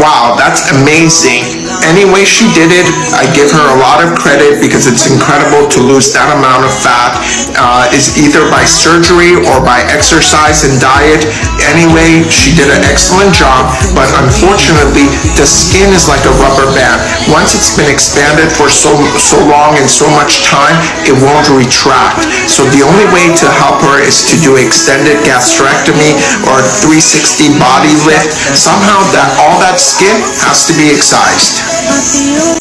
wow, that's amazing. Anyway, she did it, I give her a lot of credit because it's incredible to lose that amount of fat. Uh, is either by surgery or by exercise and diet. Anyway, she did an excellent job, but unfortunately, the skin is like a rubber band. Once it's been expanded for so so long and so much time, it won't retract. So the only way to help her is to do extended gastrectomy or 360 body lift. Somehow that all that skin has to be excised.